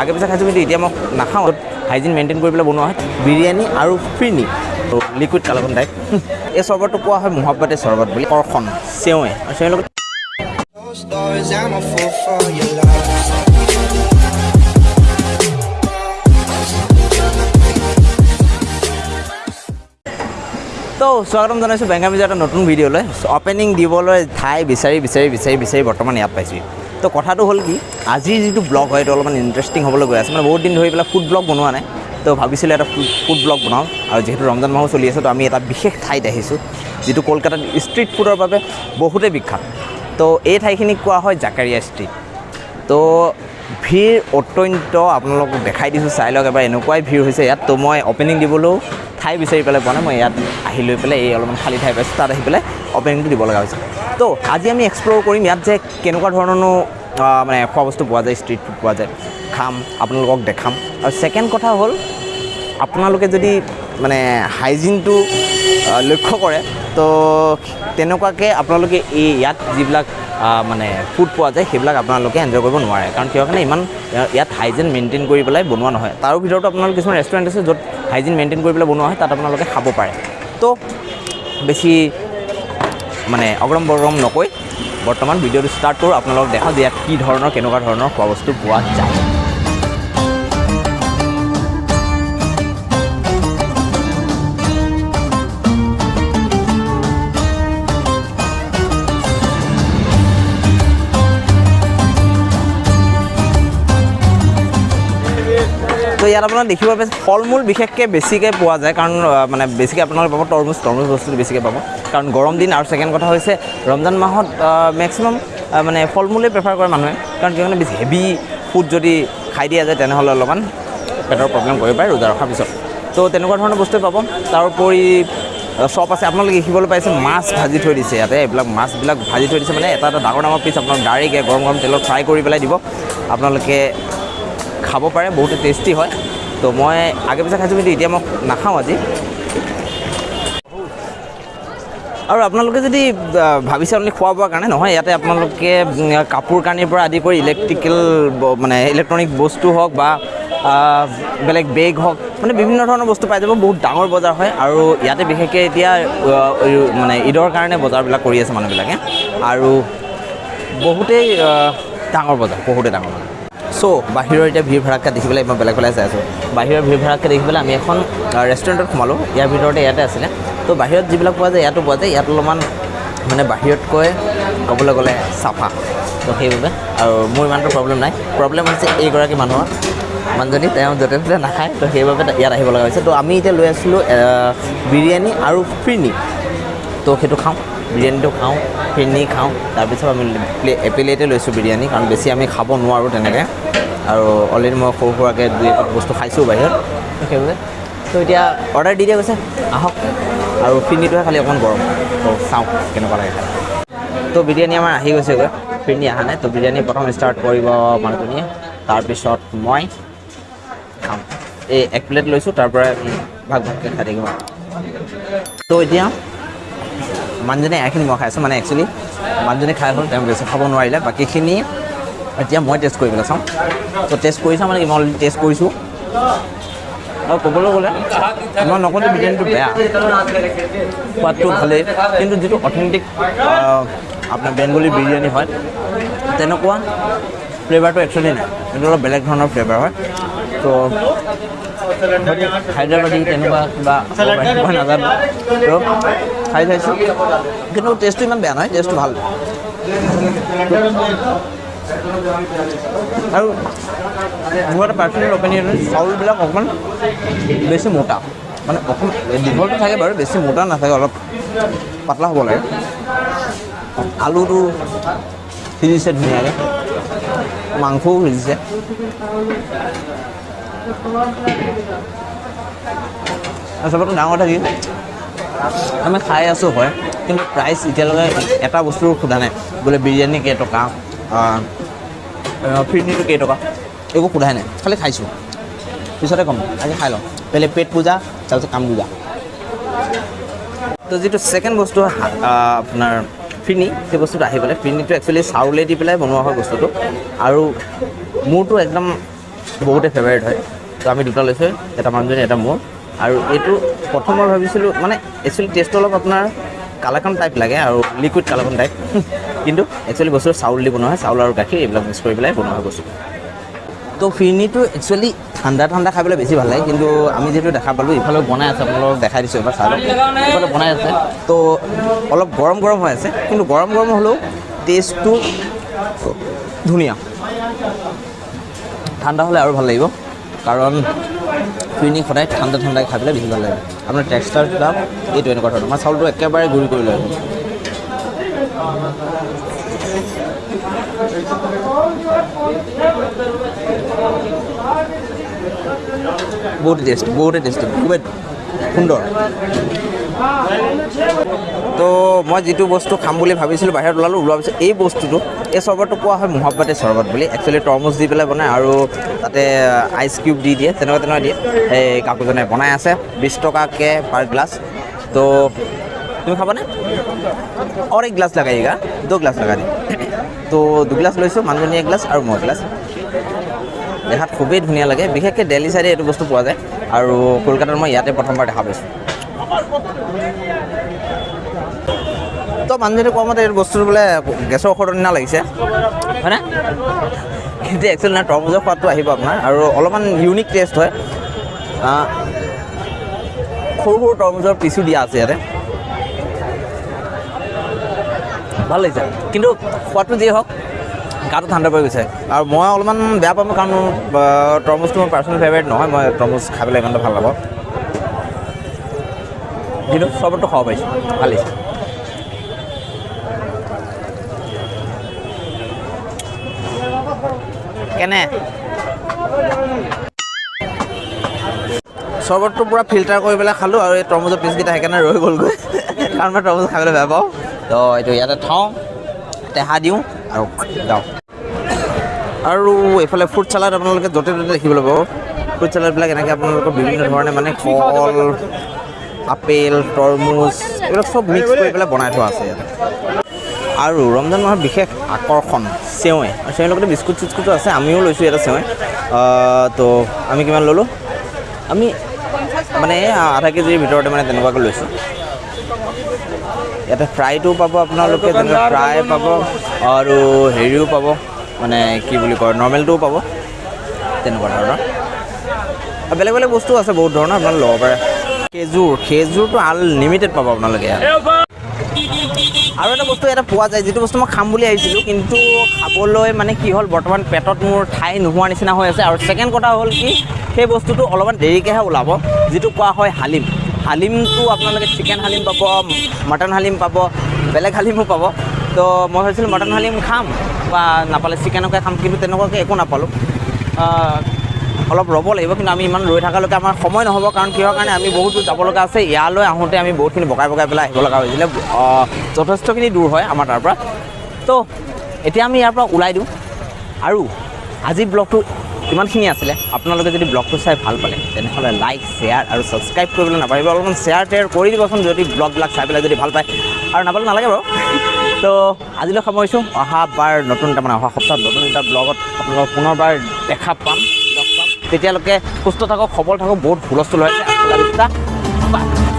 আগে পিছে খাইছোঁ কিন্তু এতিয়া মই নাখাওঁ। হাইজিন মেইনটেইন কৰি পেলাই বনোৱা হয়। বিৰিয়ানী আৰু ফিৰনি লিকুইড কালাকন টাইপ এই চৰ্বতটো কোৱা হয় মহাব্বাতে চৰ্বত বুলি। কৰ্খন চেৱে আৰু চেৱে লগত. তো স্বাগতম জনাইছোঁ বেংগামিজৰ এটা নতুন ভিডিঅ'লৈ। অপেনিং দিবলৈ ঠাই বিচাৰি বিচাৰি বিচাৰি বিচাৰি বৰ্তমান ইয়াত পাইছোঁ তো কথাটো হ'ল কি আজিৰ যিটো ব্লগ হয় এইটো অলপমান ইণ্টাৰেষ্টিং হ'বলৈ গৈ আছে। মানে বহুত দিন ধৰি পেলাই ফুড ব্লগ বনোৱা নাই তো ভাবিছিলোঁ এটা ফুড ব্লগ বনাওঁ। আৰু যিহেতু ৰমজান মাহো চলি আছে তো আমি এটা বিশেষ ঠাইত আহিছোঁ যিটো কলকাতাত ষ্ট্ৰীট ফুডৰ বাবে বহুতেই বিখ্যাত। তো এই ঠাইখিনিক কোৱা হয় জাকাৰিয়া ষ্ট্ৰীট তো ভিৰ অত্যন্ত আপোনালোকক দেখাই দিছোঁ চাই লওক এবাৰ এনেকুৱাই ভিৰ হৈছে ইয়াত। তো মই অপেনিং দিবলৈও ঠাই বিচাৰি পেলাই পোৱা নাই। মই ইয়াত আহি লৈ পেলাই এই অলপমান খালী ঠাই পাইছোঁ। তাত আহি পেলাই অপেনিংটো দিব লগা হৈছে। তো আজি আমি এক্সপ্ল'ৰ কৰিম ইয়াত যে কেনেকুৱা ধৰণৰনো মানে খোৱা বস্তু পোৱা যায় ষ্ট্ৰীট ফুড পোৱা যায়। খাম আপোনালোকক দেখাম। আৰু ছেকেণ্ড কথা হ'ল আপোনালোকে যদি মানে হাইজিনটো লক্ষ্য কৰে। তো তেনেকুৱাকৈ আপোনালোকে এই ইয়াত যিবিলাক মানে ফুড পোৱা যায় সেইবিলাক আপোনালোকে এনজয় কৰিব নোৱাৰে। কাৰণ কিয় কাৰণে ইমান ইয়াত- হাইজিন মেইনটেইন কৰি পেলাই বনোৱা নহয়। তাৰো ভিতৰতো আপোনালোকে কিছুমান ৰেষ্টুৰেণ্ট আছে য'ত হাইজিন মেইনটেইন কৰি পেলাই বনোৱা হয় তাত আপোনালোকে খাব পাৰে। তো বেছি মানে অগ্ৰম বগ্ৰম নকৈ বৰ্তমান ভিডিঅ'টো ষ্টাৰ্ট কৰোঁ। আপোনালোকক দেখাওঁ যে ইয়াত কি ধৰণৰ কেনেকুৱা ধৰণৰ খোৱা বস্তু পোৱা যায়। তো ইয়াত আপোনাৰ দেখিব ফল মূল বিশেষকৈ বেছিকৈ পোৱা যায় কাৰণ মানে বেছিকৈ আপোনালোকে পাব তৰমুজ তৰমুজ বস্তুটো বেছিকৈ পাব। কাৰণ গৰম দিন আৰু ছেকেণ্ড কথা হৈছে ৰমজান মাহত মেক্সিমাম মানে ফল মূলেই প্ৰেফাৰ কৰে মানুহে কাৰণ কিয়নো বেছি হেভি ফুড যদি খাই দিয়া যায় তেনেহ'লে অলপমান পেটৰ প্ৰব্লেম কৰিব পাৰে ৰোজা ৰখাৰ পিছত। তো তেনেকুৱা ধৰণৰ বস্তুৱে পাব। তাৰোপৰি শ্বপ আছে আপোনালোকে দেখিবলৈ পাইছে মাছ ভাজি থৈ দিছে ইয়াতে এইবিলাক মাছবিলাক ভাজি থৈ দিছে মানে এটা এটা ডাঙৰ ডাঙৰ পিচ আপোনাক ডাইৰেক্ট গৰম গৰম তেলত ফ্ৰাই কৰি পেলাই দিব। আপোনালোকে খাব পাৰে বহুতো টেষ্টি হয়। তো মই আগে পিছে খাইছোঁ কিন্তু এতিয়া মই নাখাওঁ আজি। আৰু আপোনালোকে যদি ভাবিছে অনলি খোৱা বোৱাৰ কাৰণে নহয় ইয়াতে আপোনালোকে কাপোৰ কানিৰ পৰা আদি কৰি ইলেক্ট্ৰিকেল মানে ইলেক্ট্ৰনিক বস্তু হওক বা বেলেগ বেগ হওক মানে বিভিন্ন ধৰণৰ বস্তু পাই যাব বহুত ডাঙৰ বজাৰ হয়। আৰু ইয়াতে বিশেষকৈ এতিয়া মানে ঈদৰ কাৰণে বজাৰবিলাক কৰি আছে মানুহবিলাকে। আৰু বহুতেই ডাঙৰ বজাৰ বহুতেই ডাঙৰ বজাৰ। চ' বাহিৰৰ এতিয়া ভিৰ ভাড়াক্কা দেখি পেলাই মই বেলেগ পেলাই চাই আছোঁ। বাহিৰৰ ভিৰ ভাড়াক্কা দেখি পেলাই আমি এখন ৰেষ্টুৰেণ্টত সোমালোঁ। ইয়াৰ ভিতৰতে ইয়াতে আছিলে। তো বাহিৰত যিবিলাক পোৱা যায় ইয়াতো পোৱা যায়। ইয়াত অলপমান মানে বাহিৰতকৈ ক'বলৈ গ'লে চাফা। তো সেইবাবে আৰু মোৰ ইমানটো প্ৰব্লেম নাই। প্ৰব্লেম হৈছে এইগৰাকী মানুহৰ। মানুহজনী তেওঁ য'তে ত'তে নাখায়। তো সেইবাবে ইয়াত আহিব লগা হৈছে। তো আমি এতিয়া লৈ আছিলোঁ বিৰিয়ানী আৰু ফিৰনি তো সেইটো খাওঁ বিৰিয়ানীটো খাওঁ ফিৰনি খাওঁ। তাৰপিছত আমি প্লে- এপ্লেটে লৈছোঁ বিৰিয়ানী কাৰণ বেছি আমি খাব নোৱাৰোঁ তেনেকৈ। আৰু অলৰেডি মই সৰু সুৰাকৈ দুই এটা বস্তু খাইছোঁ বাহিৰত। সেইবাবে তো এতিয়া অৰ্ডাৰ দি দিয়া গৈছে আহক। আৰু ফিৰনিটোহে খালি অকণমান গৰম। তো চাওঁ কেনেকুৱা লাগে খাই। তো বিৰিয়ানী আমাৰ আহি গৈছেগৈ ফিৰনি অহা নাই। তো বিৰিয়ানী প্ৰথম ষ্টাৰ্ট কৰিব মানুহজনীয়ে। তাৰপিছত মই খাম। এই এক প্লেট লৈছোঁ তাৰ পৰা ভাগ ভাগকৈ খাই থাকিম। তো এতিয়া মানুহজনে এখিনি মই খাই আছোঁ মানে একচুৱেলি মানুহজনে খাই হ'ল তেওঁ বেছি খাব নোৱাৰিলে। বাকীখিনি এতিয়া মই টেষ্ট কৰিবলৈ চাওঁ তো টেষ্ট কৰি চাওঁ মানে কি মই অলৰেডি টেষ্ট কৰিছোঁ। আৰু ক'বলৈ গ'লে মই নকওঁ বিৰিয়ানীটো বেয়া। সোৱাদটো ভালেই। কিন্তু যিটো অথেণ্টিক আপোনাৰ বেংগলী বিৰিয়ানী হয় তেনেকুৱা ফ্লেভাৰটো একচুৱেলি নাই। এইটো অলপ বেলেগ ধৰণৰ ফ্লেভাৰ হয়। তো হায়দৰাবাদী তেনেকুৱা কিবা নাজানো। তো খাই চাইছোঁ। কিন্তু টেষ্টটো ইমান বেয়া নহয় টেষ্টটো ভাল। আৰু মোৰ এটা পাৰ্চনেল অপিনিয়ন চাউলবিলাক অকণমান বেছি মোটা। মানে অকণ দীঘলটো থাকে বাৰু বেছি মোটা নাথাকে অলপ পাতলা হ'ব লাগে। আলুটো সিজিছে ধুনীয়াকৈ। মাংসও সিজিছে। চবতকৈ ডাঙৰ কি? আমি খাই আছোঁ হয়। কিন্তু প্ৰাইচ এতিয়ালৈকে এটা বস্তুৰ সোধা নাই। বোলে বিৰিয়ানী কেইটকা ফিৰনিটো কেইটকা একো সোধাই নাই। খালি খাইছোঁ। পিছতে ক'ম আজি খাই লওঁ। পেলে পেট পূজা তাৰপিছত কাম পূজা। তো যিটো ছেকেণ্ড বস্তু আপোনাৰ ফিনি সেই বস্তুটো আহি পেলাই ফিনিটো একচুৱেলি চাউলে দি পেলাই বনোৱা হয় বস্তুটো। আৰু মোৰতো একদম বহুতে ফেভাৰিট হয়। তো আমি দুটা লৈছোঁ এটা মানুহজনী এটা মোৰ। আৰু এইটো প্ৰথমবাৰ ভাবিছিলোঁ মানে একচুৱেলি টেষ্টটো অলপ আপোনাৰ কালাকান টাইপ লাগে আৰু লিকুইড কালাকান টাইপ কিন্তু একচুৱেলি বস্তুটো চাউল দি বনোৱা হয় চাউল আৰু গাখীৰ এইবিলাক মিক্স কৰি পেলাই বনোৱা হয় বস্তু তো ফিৰনিটো একচুৱেলি ঠাণ্ডা ঠাণ্ডা খাই পেলাই বেছি ভাল লাগে কিন্তু আমি যিহেতু দেখা পালোঁ ইফালে বনাই আছে আপোনালোকক দেখাই দিছোঁ এবাৰ লওক। ইফালে বনাই আছে। তো অলপ গৰম গৰম হৈ আছে কিন্তু গৰম গৰম হ'লেও টেষ্টটো ধুনীয়া। ঠাণ্ডা হ'লে আৰু ভাল লাগিব কাৰণ ফিৰনি সদায় ঠাণ্ডা ঠাণ্ডাই খাই পেলাই বেছি ভালো লাগে। আপোনাৰ টেক্সটাৰটা এইটো এনেকুৱা ধৰণৰ। আমাৰ চাউলটো একেবাৰে গুড়ি কৰি লৈ বহুত টেষ্ট বহুতে টেষ্ট খুবেই সুন্দৰ তো মই যিটো বস্তু খাম বুলি ভাবিছিলোঁ বাহিৰত ওলালোঁ ওলোৱাৰ পিছত এই বস্তুটো এই চৰ্বতটো কোৱা হয় মোহাব্বাতে চৰ্বত বুলি একচুৱেলি তৰমুজ দি পেলাই বনায় আৰু তাতে আইচ কিউব দি দিয়ে তেনেকুৱা তেনেকুৱা দিয়ে এই কাকুজনে বনাই আছে বিছ টকাকৈ পাৰ গ্লাছ তো তুমি খাবানে और एक ग्लास लगाइएगा दो ग्लास लगा दी তো দুগিলাচ লৈছোঁ মানুহজনী এক গ্লাছ আৰু মই এগিলাছ দেখাত খুবেই ধুনীয়া লাগে। বিশেষকৈ দেলহি চাইডে এইটো বস্তু পোৱা যায়। আৰু কলকাতাত মই ইয়াতে প্ৰথমবাৰ দেখা পাইছোঁ। তো মানুহজনী কোৱা মতে এইটো বস্তুটো বোলে গেছৰ ঔষধৰ নিচিনা লাগিছে। হয়নে? কিন্তু একচুৱেলি নাই তৰমুজৰ সোৱাদটো আহিব আপোনাৰ। আৰু অলপমান ইউনিক টেষ্ট হয়। সৰু সৰু তৰমুজৰ পিচো দিয়া আছে ইয়াতে। ভাল লাগিছে। কিন্তু সোৱাদটো যিয়ে হওক গাটো ঠাণ্ডা পৰি গৈছে। আৰু মই অলপমান বেয়া পাম কাৰণ তৰমুজটো মোৰ পাৰ্চনেল ফেভাৰিট নহয় মই তৰমুজ খাই পেলাই ইমানটা ভালো নাপাওঁ। কিন্তু চবতো খাব পাৰিছোঁ ভালো লাগিছে। কেনে? চৰ্বতটো পূৰা ফিল্টাৰ কৰি পেলাই খালোঁ আৰু এই তৰমুজৰ পিচকেইটা সেইকাৰণে ৰৈ গ'লগৈ। কাৰণ মই তৰমুজ খাবলৈ বেয়া পাওঁ। তো এইটো ইয়াতে থওঁ টেহা দিওঁ। আৰু এইফালে ফ্ৰুট চালাড আপোনালোকে য'তে ত'তে দেখিবলৈ পাব ফ্ৰুট চালাডবিলাক এনেকৈ আপোনালোকৰ বিভিন্ন ধৰণে মানে কল আপেল তৰমুজ এইবিলাক চব মিক্স কৰি পেলাই বনাই থোৱা আছে ইয়াতে। আৰু ৰমজান মাহৰ বিশেষ আকৰ্ষণ চেৱৈ আৰু চেৱৈৰ লগতে বিস্কুট চিস্কুটো আছে আমিও লৈছোঁ এটা চেৱৈ তো আমি কিমান ল'লোঁ? আমি মানে আধা কেজিৰ ভিতৰতে মানে তেনেকুৱাকৈ লৈছোঁ। ইয়াতে ফ্ৰাইটো পাব আপোনালোকে যেনেকৈ ফ্ৰাই পাব আৰু হেৰিও পাব মানে কি বুলি কয় নৰ্মেলটোও পাব তেনেকুৱা ধৰণৰ। বেলেগ বেলেগ বস্তু আছে বহুত ধৰণৰ আপোনালোকে ল'ব পাৰে। খেজুৰ খেজুৰটো আনলিমিটেড পাব আপোনালোকে আৰু এটা বস্তু ইয়াতে পোৱা যায় যিটো বস্তু মই খাম বুলি আহিছিলোঁ কিন্তু খাবলৈ মানে কি হ'ল বৰ্তমান পেটত মোৰ ঠাই নোহোৱাৰ নিচিনা হৈ আছে। আৰু ছেকেণ্ড কথা হ'ল কি সেই বস্তুটো অলপমান দেৰিকৈহে ওলাব যিটো কোৱা হয় হালিম। হালিমটো আপোনালোকে চিকেন হালিম পাব মটন হালিম পাব বেলেগ হালিমো পাব। তো মই ভাবিছিলোঁ মটন হালিম খাম বা নাপালে চিকেনকে খাম কিন্তু তেনেকুৱাকৈ একো নাপালোঁ। অলপ ৰ'ব লাগিব কিন্তু আমি ইমান ৰৈ থকালৈকে আমাৰ সময় নহ'ব কাৰণ কিহৰ কাৰণে আমি বহুত যাব লগা আছে। ইয়ালৈ আহোঁতে আমি বহুতখিনি বগাই বগাই পেলাই আহিব লগা হৈছিলে। যথেষ্টখিনি দূৰ হয় আমাৰ তাৰ পৰা। তো এতিয়া আমি ইয়াৰ পৰা ওলাই দিওঁ। আৰু আজি ব্লগটো ইমানখিনি আছিলে। আপোনালোকে যদি ব্লগটো চাই ভাল পালে তেনেহ'লে লাইক শ্বেয়াৰ আৰু ছাবস্ক্ৰাইব কৰিবলৈ নাপাহৰিব। অলপমান শ্বেয়াৰ টেয়াৰ কৰি দিবচোন যদি ব্লগবিলাক চাই পেলাই যদি ভাল পায়। আৰু নাপালে নালাগে বাৰু। তো আজিলৈ সামৰিছোঁ অহা বাৰ নতুন এটা মানে অহা সপ্তাহত নতুন এটা ব্লগত আপোনালোকক পুনৰবাৰ দেখা পাম লগ পাম। তেতিয়ালৈকে সুস্থ থাকক সবল থাকক বহুত হুলস্থুল হৈ আছে। আল্লাহ বিস্তা। বাই।